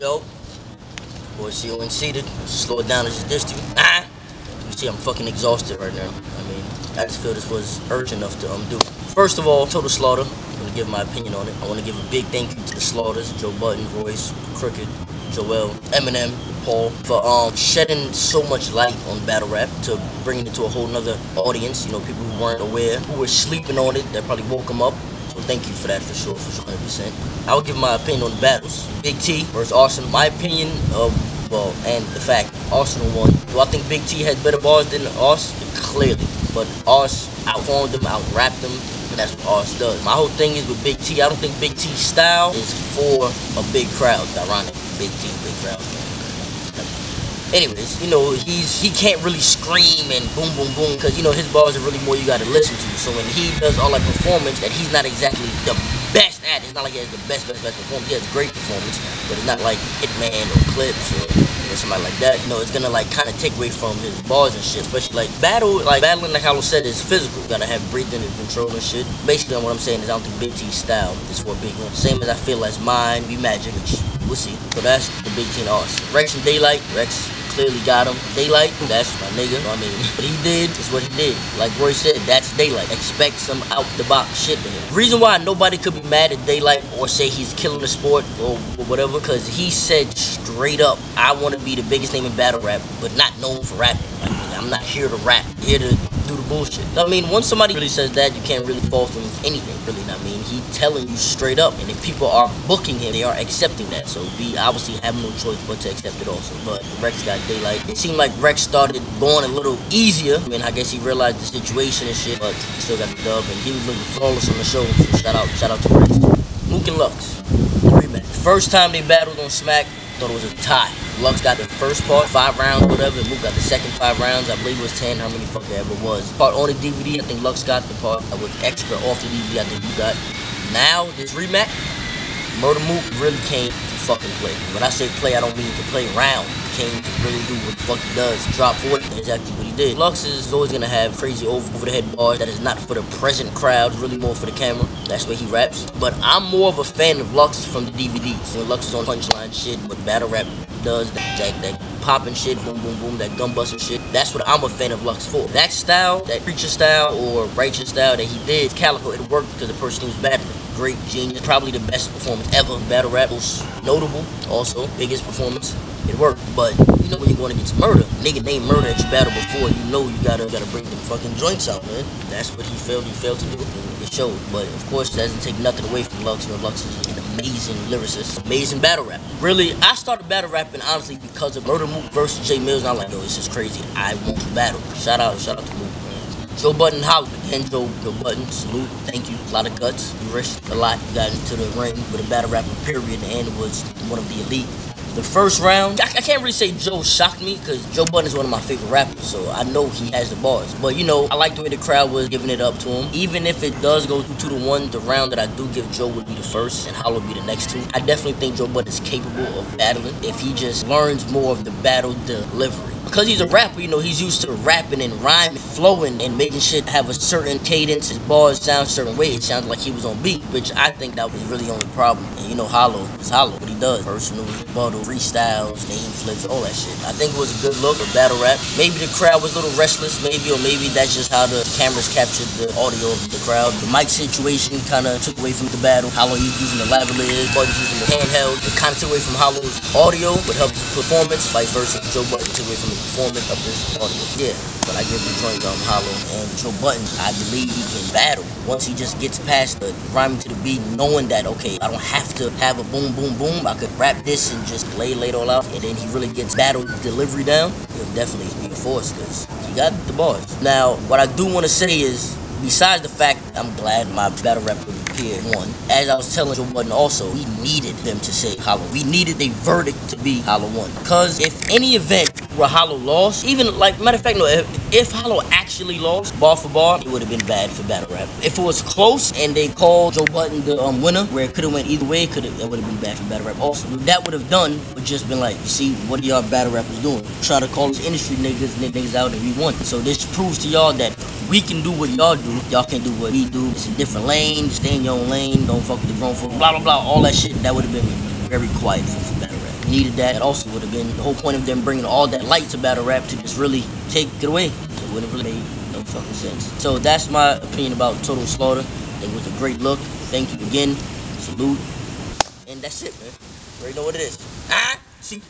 Yo. Boy, CONC seated. slow it down as this to you. Ah! You see, I'm fucking exhausted right now. I mean, I just feel this was urgent enough to um, do. First of all, Total Slaughter. I'm gonna give my opinion on it. I wanna give a big thank you to the Slaughters, Joe Budden, Royce, Crooked, Joell, Eminem, Paul, for um shedding so much light on battle rap to bringing it to a whole nother audience. You know, people who weren't aware, who were sleeping on it, that probably woke them up. So thank you for that for sure, for sure, 100%. I will give my opinion on the battles. Big T versus Arsonal. My opinion of, well, and the fact, Arsonal won. Do I think Big T had better bars than Ars? Clearly. But Ars outformed them, out-rapped them, and that's what Ars does. My whole thing is with Big T, I don't think Big T's style is for a big crowd. Ironic. Big T, big crowd. Anyways, you know, he's he can't really scream and boom, boom, boom, because, you know, his bars are really more you got to listen to. So when he does all that performance that he's not exactly the best at, it's not like he has the best, best, best performance. He has great performance, but it's not like Hitman or Clips or, or somebody like that. You know, it's gonna like kind of take away from his bars and shit. Especially like battle, like battling, like Hollow said, is physical. You gotta have breathing and control and shit. Basically, what I'm saying is I don't think Big T's style is for big one. Same as I feel as mine, be Magic, which we'll see. So that's the Big T Ars. Rex and Daylyt, Rex clearly got him. Daylyt, that's my nigga. I mean, what he did is what he did. Like Roy said, that's Daylyt. Expect some out the box shit to him. Reason why nobody could be mad at Daylyt or say he's killing the sport or, or whatever, because he said straight up, I want to be the biggest name in battle rap, but not known for rapping. Like, I'm not here to rap. Here to do the bullshit. I mean, once somebody really says that, you can't really fault him anything, really. I mean, he telling you straight up, and if people are booking him, they are accepting that. So we obviously have no choice but to accept it also. But Rex got Daylyt. It seemed like Rex started going a little easier. I mean, I guess he realized the situation and shit, but he still got the dub, and he was looking flawless on the show. So shout out, shout out to Rex. Mook and Lux, rematch. First time they battled on Smack, thought it was a tie. Lux got the first part, five rounds, whatever. Mook got the second five rounds. I believe it was 10, how many fuck it ever was. Part on the DVD, I think Lux got the part that was extra off the DVD, I think you got. Now, this rematch, Murda Mook really came to fucking play. When I say play, I don't mean to play around. He came to really do what the fuck he does. Drop 40, that's exactly what he did. Lux is always gonna have crazy over, over the head bars that is not for the present crowd, really more for the camera. That's where he raps. But I'm more of a fan of Lux from the DVDs. When Lux is on punchline shit, what battle rap does, that, that, that popping shit, boom, boom, boom, that gun busting shit. That's what I'm a fan of Lux for. That style, that preacher style or righteous style that he did, Calicoe, it worked because the person he was battling. Great genius, probably the best performance ever. Battle rap was notable, also biggest performance. It worked, but you know when you're going against murder. nigga named Murda that you battled before, you know you gotta gotta bring them fucking joints out, man. That's what he failed. He failed to do. Showed, but of course, it doesn't take nothing away from Lux. You know, Lux is an amazing lyricist, amazing battle rap. Really, I started battle rapping honestly because of Murda Mook versus Jae Millz. And I'm like, yo, this is crazy. I want to battle. Shout out, shout out to Mook. Joe Budden Holland. Again, Joe, Joe Budden, salute, thank you. A lot of guts. You risked a lot. You got into the ring with a battle rapper, period, and was one of the elite. The first round, I, I can't really say Joe shocked me because Joe Budden is one of my favorite rappers, so I know he has the bars. But you know, I like the way the crowd was giving it up to him. Even if it does go two to one, the round that I do give Joe would be the first and Hollow would be the next two. I definitely think Joe Budden is capable of battling if he just learns more of the battle delivery because he's a rapper, you know, he's used to rapping and rhyming, flowing, and making shit have a certain cadence. His bars sound a certain way. It sounds like he was on beat, which I think that was really the only problem. And you know, Hollow is Hollow. What he does, personal, rebuttal, freestyles, name flips, all that shit. I think it was a good look, a battle rap. Maybe the crowd was a little restless, maybe, or maybe that's just how the cameras captured the audio of the crowd. The mic situation kind of took away from the battle. Hollow using the lavalier, Budden's using the handheld. It kind of took away from Hollow's audio, but helped his performance. Vice versa, Joe Budden took away from performance of this audio. Yeah, but I give the joint um Hollow and Joe Budden, I believe he can battle once he just gets past the rhyming to the beat, knowing that okay, I don't have to have a boom, boom, boom. I could rap this and just lay, lay it all out, and then he really gets battle delivery down. He'll definitely be a force because he got the bars. Now, what I do want to say is, besides the fact I'm glad my battle rap would appear one, as I was telling Joe Budden also, we needed them to say Hollow. We needed the verdict to be Hollow one. Because if any event where Hollow lost, even like matter of fact, no, if, if Hollow actually lost bar for bar, it would have been bad for battle rap. If it was close and they called Joe Budden the um, winner, where it could have went either way, could that would have been bad for battle rap. Also, that would have done would just been like, you see, what are y'all battle rappers doing? Try to call these industry niggas niggas out and we won. So this proves to y'all that we can do what y'all do. Y'all can't do what we do. It's a different lane. Stay in your own lane. Don't fuck with the grown folk. Blah blah blah. All that shit. That would have been very quiet for, needed that. That also would have been the whole point of them bringing all that light to battle rap to just really take it away. It wouldn't really made no fucking sense. So that's my opinion about Total Slaughter. It was a great look. Thank you again. Salute. And that's it, man. You already know what it is. Ah, see.